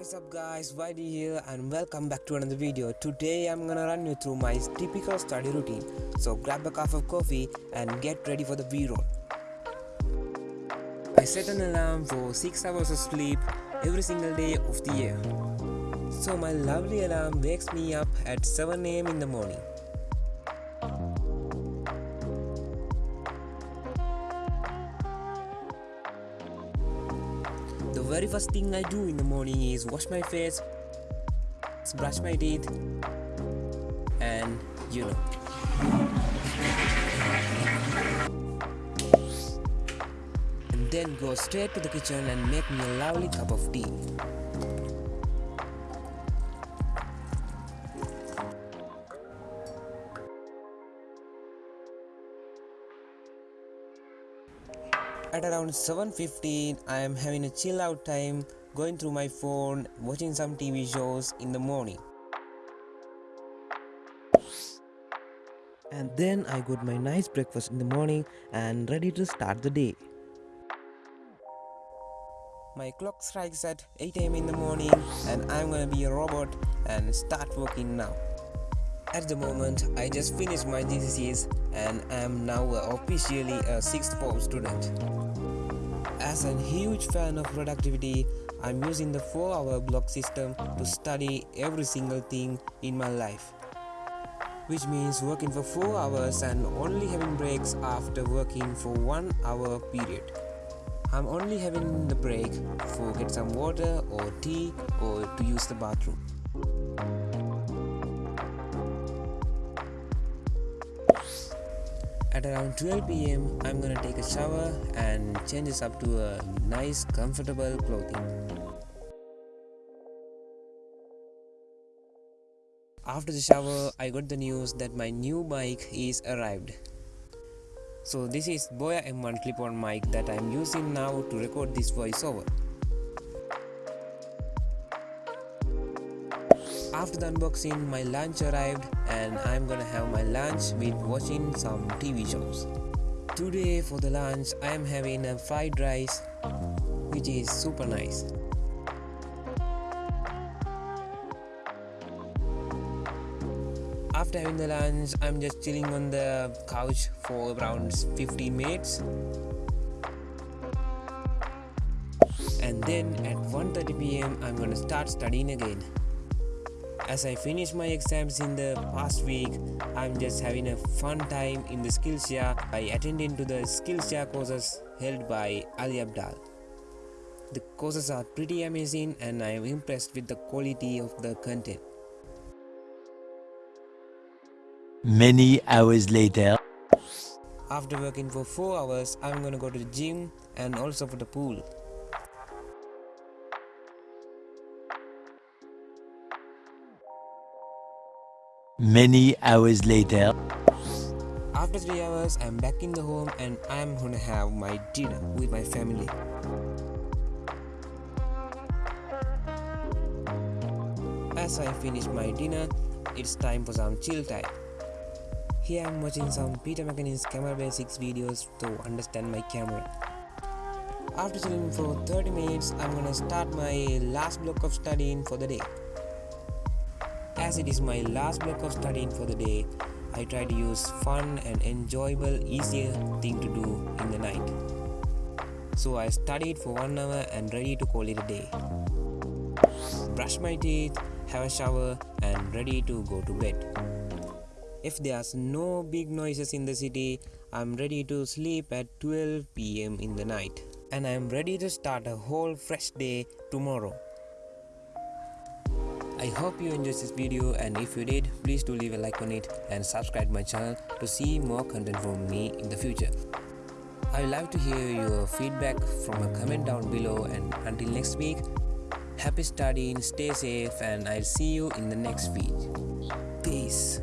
What is up guys, Whitey here and welcome back to another video. Today I'm gonna run you through my typical study routine. So grab a cup of coffee and get ready for the b-roll. I set an alarm for 6 hours of sleep every single day of the year. So my lovely alarm wakes me up at 7am in the morning. Very first thing I do in the morning is wash my face, brush my teeth, and you know. And then go straight to the kitchen and make me a lovely cup of tea. At around 7.15, I am having a chill out time, going through my phone, watching some TV shows in the morning. And then I got my nice breakfast in the morning and ready to start the day. My clock strikes at 8 am in the morning and I'm gonna be a robot and start working now. At the moment, I just finished my GCSEs and I am now officially a 6th form student. As a huge fan of productivity, I'm using the 4 hour block system to study every single thing in my life. Which means working for 4 hours and only having breaks after working for 1 hour period. I'm only having the break for get some water or tea or to use the bathroom. At around 12 pm, I'm gonna take a shower and change this up to a nice comfortable clothing. After the shower, I got the news that my new mic is arrived. So this is Boya M1 clip-on mic that I'm using now to record this voiceover. After the unboxing, my lunch arrived and I'm gonna have my lunch with watching some TV shows. Today for the lunch, I am having a fried rice which is super nice. After having the lunch, I'm just chilling on the couch for around 15 minutes. And then at 1.30 pm, I'm gonna start studying again. As I finish my exams in the past week, I'm just having a fun time in the Skillshare by attending to the Skillshare courses held by Ali Abdaal. The courses are pretty amazing and I am impressed with the quality of the content. Many hours later. After working for 4 hours, I'm gonna go to the gym and also for the pool. Many hours later. After 3 hours, I'm back in the home and I'm gonna have my dinner with my family. As I finish my dinner, it's time for some chill time. Here I'm watching some Peter McKinnon's camera basics videos to understand my camera. After chilling for 30 minutes, I'm gonna start my last block of studying for the day. As it is my last block of studying for the day, I try to use fun and enjoyable, easier thing to do in the night. So I studied for one hour and ready to call it a day. Brush my teeth, have a shower and ready to go to bed. If there's no big noises in the city, I'm ready to sleep at 12 pm in the night. And I'm ready to start a whole fresh day tomorrow. I hope you enjoyed this video and if you did, please do leave a like on it and subscribe my channel to see more content from me in the future. I would love to hear your feedback from a comment down below and until next week, happy studying, stay safe and I'll see you in the next feed. Peace.